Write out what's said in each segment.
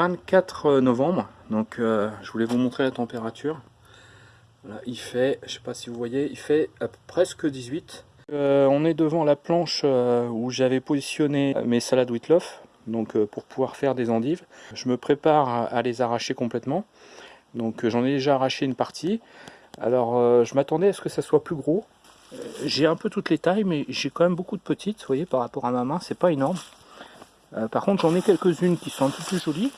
Le 24 novembre, donc euh, je voulais vous montrer la température. il fait, je sais pas si vous voyez, il fait presque 18. Euh, on est devant la planche euh, où j'avais positionné mes salades Whitloff, donc pour pouvoir faire des endives. Je me prépare à les arracher complètement. Donc j'en ai déjà arraché une partie. Alors je m'attendais à ce que ça soit plus gros. J'ai un peu toutes les tailles, mais j'ai quand même beaucoup de petites, vous voyez, par rapport à ma main, c'est pas énorme. Euh, par contre, j'en ai quelques-unes qui sont un peu plus jolies.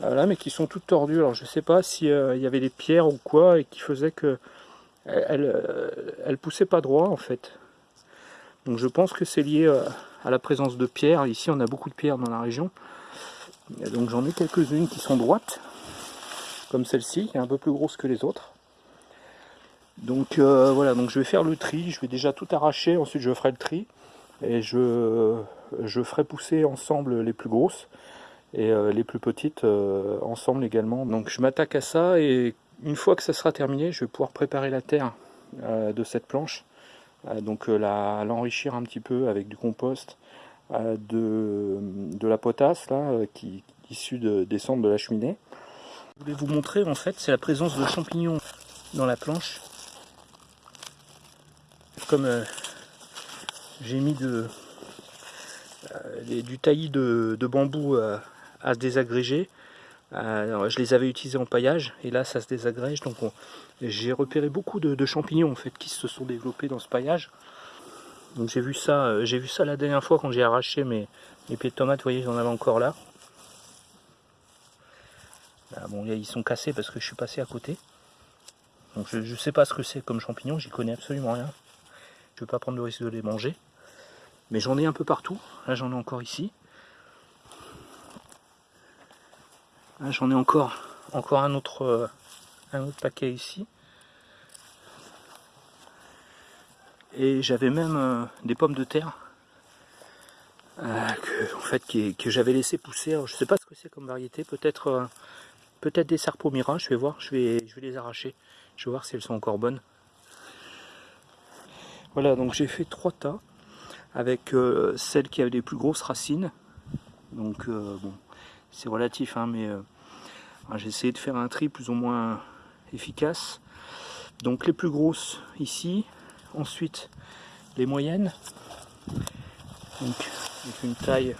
Voilà, mais qui sont toutes tordues. Alors, je sais pas s'il euh, y avait des pierres ou quoi et qui faisait que elle, euh, elle poussait pas droit en fait. Donc, je pense que c'est lié à la présence de pierres. Ici, on a beaucoup de pierres dans la région. donc, j'en ai quelques-unes qui sont droites, comme celle-ci, qui est un peu plus grosse que les autres. Donc voilà, donc je vais faire le tri, je vais déjà tout arracher, ensuite je ferai le tri et je ferai pousser ensemble les plus grosses et euh, les plus petites euh, ensemble également. Donc je m'attaque à ça et une fois que ça sera terminé, je vais pouvoir préparer la terre euh, de cette planche. donc l'enrichir un petit peu avec du compost, de, de, la potasse là, qui issue de, des cendres de la cheminée. Je voulais vous montrer en fait, c'est la présence de champignons dans la planche. Comme j'ai mis de, du taillis de, bambou à se désagréger. Euh, je les avais utilisés en paillage et là ça se désagrège. Donc j'ai repéré beaucoup de, champignons en fait qui se sont développés dans ce paillage. J'ai vu ça, j'ai vu ça la dernière fois quand j'ai arraché mes, pieds de tomates. Vous voyez, j'en avais encore là. Ah, bon, ils sont cassés parce que je suis passé à côté. Je ne sais pas ce que c'est comme champignons, j'y connais absolument rien. Je ne vais pas prendre le risque de les manger. Mais j'en ai un peu partout. Là, j'en ai encore ici. Là, j'en ai encore, encore un, autre, euh, un autre paquet ici. Et j'avais même euh, des pommes de terre euh, que, en fait, que j'avais laissé pousser. Alors, je ne sais pas ce que c'est comme variété. Peut-être peut-être des serpomira. Je vais voir. Je vais, je vais les arracher. Je vais voir si elles sont encore bonnes. Voilà, donc j'ai fait trois tas avec euh, celle qui avait les plus grosses racines. Donc bon, c'est relatif, hein, mais euh, j'ai essayé de faire un tri plus ou moins efficace. Donc les plus grosses ici, ensuite les moyennes, donc avec une taille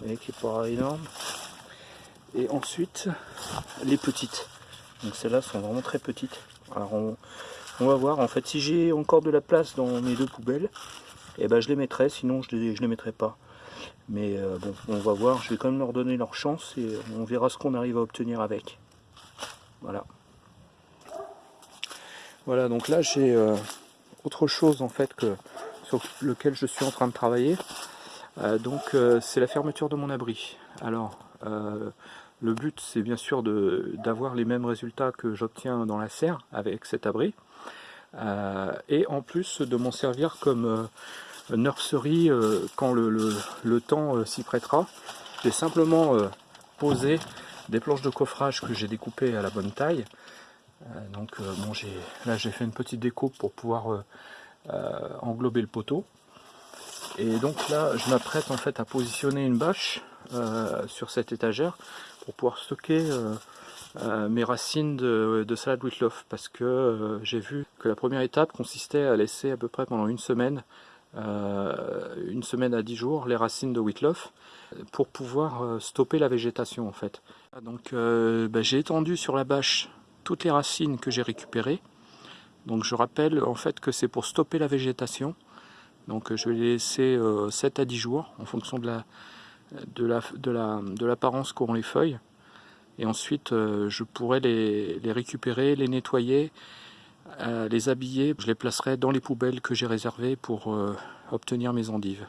qui n'est pas énorme, et ensuite les petites. Donc celles-là sont vraiment très petites. Alors on, va voir, en fait si j'ai encore de la place dans mes deux poubelles, et eh ben je les mettrai, sinon je les, je les mettrai pas. Mais euh, bon, on va voir, je vais quand même leur donner leur chance et on verra ce qu'on arrive à obtenir avec. Voilà. Voilà, donc là j'ai euh, autre chose en fait que sur lequel je suis en train de travailler. Euh, donc c'est la fermeture de mon abri. Alors le but c'est bien sûr d'avoir les mêmes résultats que j'obtiens dans la serre avec cet abri. et en plus de m'en servir comme nursery euh, quand le, temps euh, s'y prêtera. J'ai simplement euh, posé des planches de coffrage que j'ai découpées à la bonne taille. donc bon, là j'ai fait une petite découpe pour pouvoir englober le poteau. Et donc là je m'apprête en fait à positionner une bâche sur cette étagère pour pouvoir stocker mes racines de, de salade Whitloff parce que j'ai vu que la première étape consistait à laisser à peu près pendant une semaine une semaine à 10 jours les racines de Whitloff pour pouvoir euh, stopper la végétation en fait. Donc euh, ben, j'ai étendu sur la bâche toutes les racines que j'ai récupérées. Donc je rappelle en fait que c'est pour stopper la végétation. Donc je vais les laisser 7 à 10 jours en fonction de la de l'apparence qu'auront les feuilles. Et ensuite je pourrai les récupérer, les nettoyer les habiller, je les placerai dans les poubelles que j'ai réservées pour euh, obtenir mes endives.